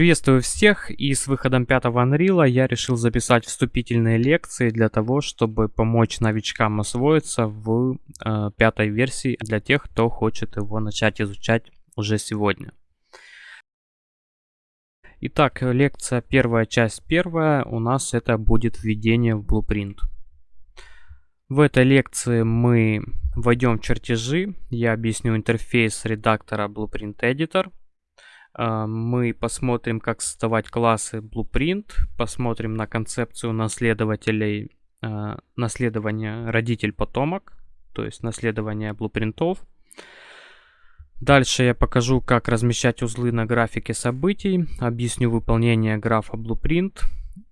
Приветствую всех и с выходом пятого Unreal я решил записать вступительные лекции для того, чтобы помочь новичкам освоиться в э, пятой версии для тех, кто хочет его начать изучать уже сегодня. Итак, лекция первая, часть первая у нас это будет введение в Blueprint. В этой лекции мы войдем в чертежи, я объясню интерфейс редактора Blueprint Editor – мы посмотрим, как создавать классы Blueprint, посмотрим на концепцию наследователей, а, наследования родитель-потомок, то есть наследование блупринтов. Дальше я покажу, как размещать узлы на графике событий, объясню выполнение графа Blueprint.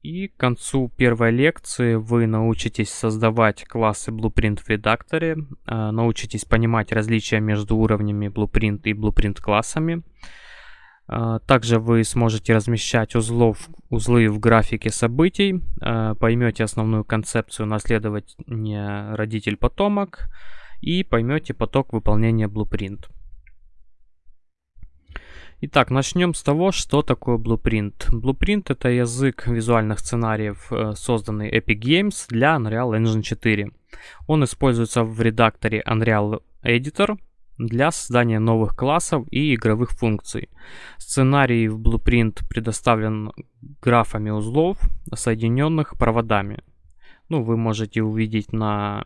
И к концу первой лекции вы научитесь создавать классы Blueprint в редакторе, а, научитесь понимать различия между уровнями Blueprint и Blueprint классами, а, также вы сможете размещать узлов, узлы в графике событий, а, поймете основную концепцию наследования родитель-потомок и поймете поток выполнения Blueprint. Итак, начнем с того, что такое Blueprint. Blueprint это язык визуальных сценариев, э, созданный Epic Games для Unreal Engine 4. Он используется в редакторе Unreal Editor, для создания новых классов и игровых функций. Сценарий в Blueprint предоставлен графами узлов, соединенных проводами. Ну, вы можете увидеть на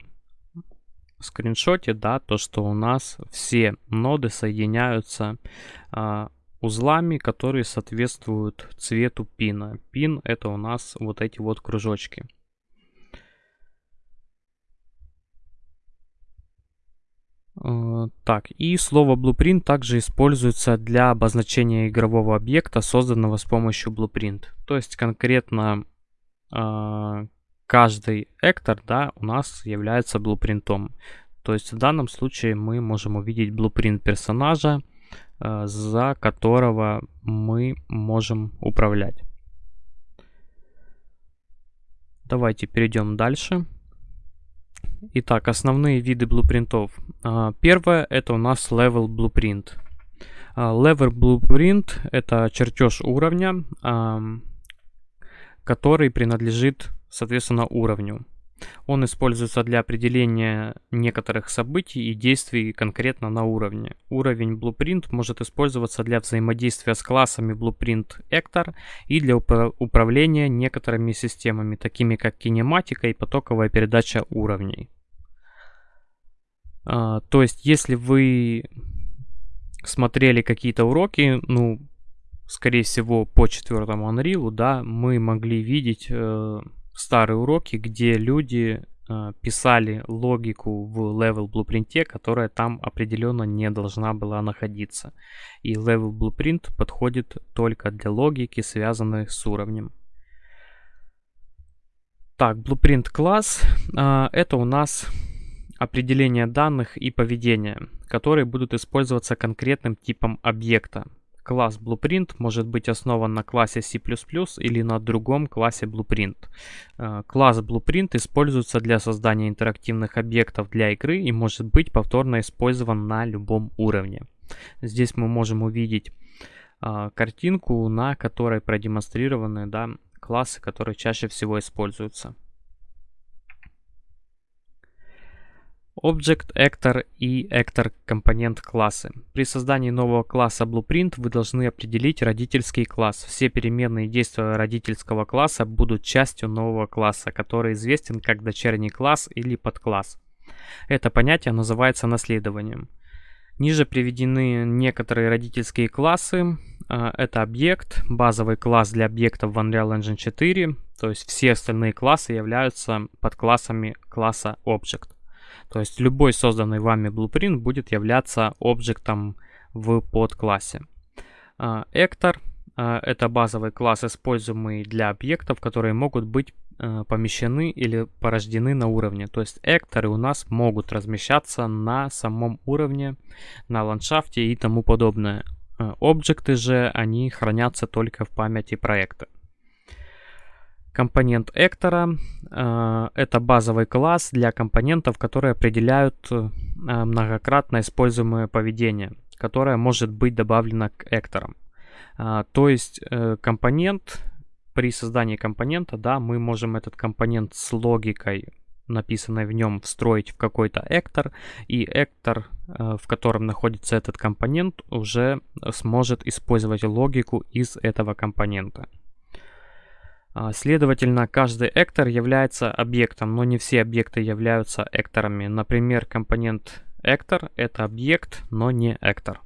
скриншоте, да, то, что у нас все ноды соединяются а, узлами, которые соответствуют цвету пина. Пин это у нас вот эти вот кружочки. Так, и слово blueprint также используется для обозначения игрового объекта, созданного с помощью blueprint. То есть конкретно э, каждый эктор да, у нас является блупринтом. То есть в данном случае мы можем увидеть blueprint персонажа, э, за которого мы можем управлять. Давайте перейдем дальше. Итак, основные виды блупринтов. А, первое это у нас level blueprint. А, level blueprint это чертеж уровня, который принадлежит, соответственно, уровню. Он используется для определения некоторых событий и действий конкретно на уровне. Уровень Blueprint может использоваться для взаимодействия с классами Blueprint Actor и для упра управления некоторыми системами, такими как кинематика и потоковая передача уровней. А, то есть, если вы смотрели какие-то уроки, ну, скорее всего, по четвертому Unreal, да, мы могли видеть э, старые уроки, где люди э, писали логику в level blueprint, которая там определенно не должна была находиться. И level blueprint подходит только для логики, связанной с уровнем. Так, blueprint класс э, это у нас определение данных и поведения, которые будут использоваться конкретным типом объекта. Класс Blueprint может быть основан на классе C++ или на другом классе Blueprint. Э, класс Blueprint используется для создания интерактивных объектов для игры и может быть повторно использован на любом уровне. Здесь мы можем увидеть э, картинку, на которой продемонстрированы да, классы, которые чаще всего используются. Object, Actor и Actor компонент классы. При создании нового класса Blueprint вы должны определить родительский класс. Все переменные действия родительского класса будут частью нового класса, который известен как дочерний класс или подкласс. Это понятие называется наследованием. Ниже приведены некоторые родительские классы. А, это объект, базовый класс для объектов в Unreal Engine 4, то есть все остальные классы являются подклассами класса Object. То есть любой созданный вами blueprint будет являться объектом в подклассе. Actor а, — это базовый класс, используемый для объектов, которые могут быть а, помещены или порождены на уровне. То есть экторы у нас могут размещаться на самом уровне, на ландшафте и тому подобное. А, объекты же, они хранятся только в памяти проекта. Компонент Эктора э, это базовый класс для компонентов, которые определяют э, многократно используемое поведение, которое может быть добавлено к Экторам. А, то есть э, компонент, при создании компонента, да, мы можем этот компонент с логикой написанной в нем встроить в какой-то эктор, и эктор, э, в котором находится этот компонент, уже сможет использовать логику из этого компонента. А, следовательно, каждый эктор является объектом, но не все объекты являются экторами. Например, компонент эктор — это объект, но не эктор.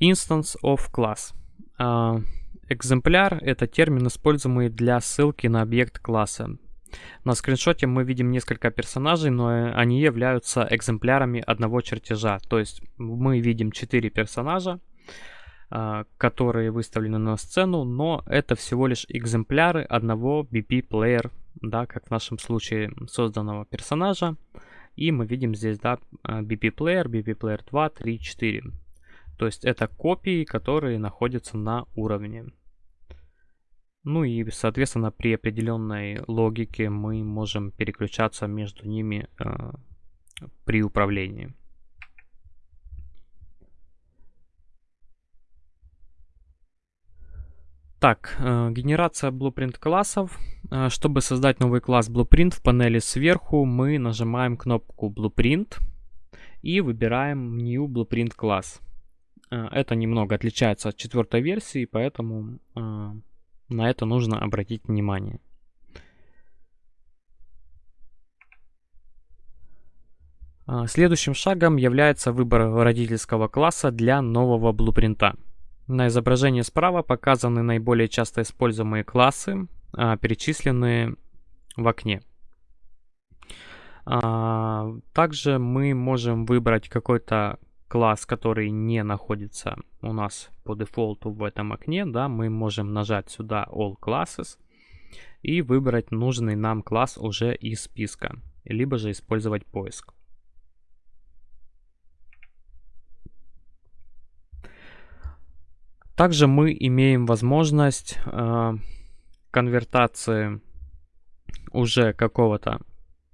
Instance of class. А, экземпляр — это термин, используемый для ссылки на объект класса. На скриншоте мы видим несколько персонажей, но они являются экземплярами одного чертежа. То есть мы видим 4 персонажа, которые выставлены на сцену, но это всего лишь экземпляры одного BP-плеер, да, как в нашем случае созданного персонажа. И мы видим здесь, да, BP-плеер, BP-плеер 2, 3, 4. То есть это копии, которые находятся на уровне. Ну и, соответственно, при определенной логике мы можем переключаться между ними э, при управлении. Так, э, генерация blueprint классов. Э, чтобы создать новый класс blueprint в панели сверху, мы нажимаем кнопку blueprint и выбираем new blueprint класс. Э, это немного отличается от четвертой версии, поэтому на это нужно обратить внимание. Следующим шагом является выбор родительского класса для нового блупринта. На изображении справа показаны наиболее часто используемые классы, а, перечисленные в окне. А, также мы можем выбрать какой-то класс, который не находится у нас по дефолту в этом окне. Да, мы можем нажать сюда All Classes и выбрать нужный нам класс уже из списка, либо же использовать поиск. Также мы имеем возможность э, конвертации уже какого-то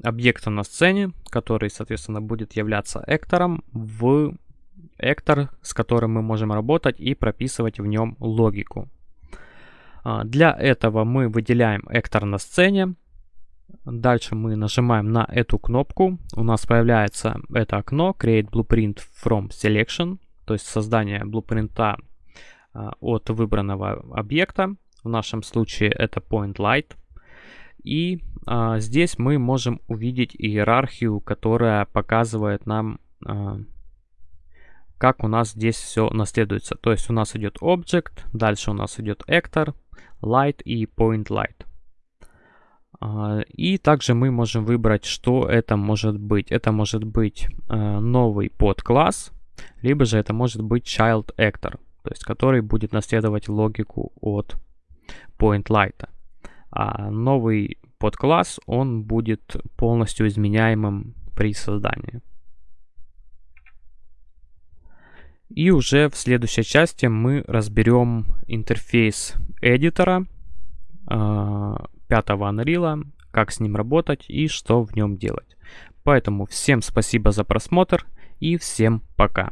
объекта на сцене, который, соответственно, будет являться эктором, в эктор, с которым мы можем работать и прописывать в нем логику. А, для этого мы выделяем эктор на сцене. Дальше мы нажимаем на эту кнопку. У нас появляется это окно Create Blueprint from Selection, то есть создание блупринта от выбранного объекта. В нашем случае это Point Light. И а, здесь мы можем увидеть иерархию, которая показывает нам, а, как у нас здесь все наследуется. То есть у нас идет Object, дальше у нас идет Actor, Light и Point Light. А, и также мы можем выбрать, что это может быть. Это может быть а, новый подкласс, либо же это может быть Child Actor то есть который будет наследовать логику от PointLight. А новый подкласс, он будет полностью изменяемым при создании. И уже в следующей части мы разберем интерфейс эдитора э, пятого Unreal, как с ним работать и что в нем делать. Поэтому всем спасибо за просмотр и всем пока.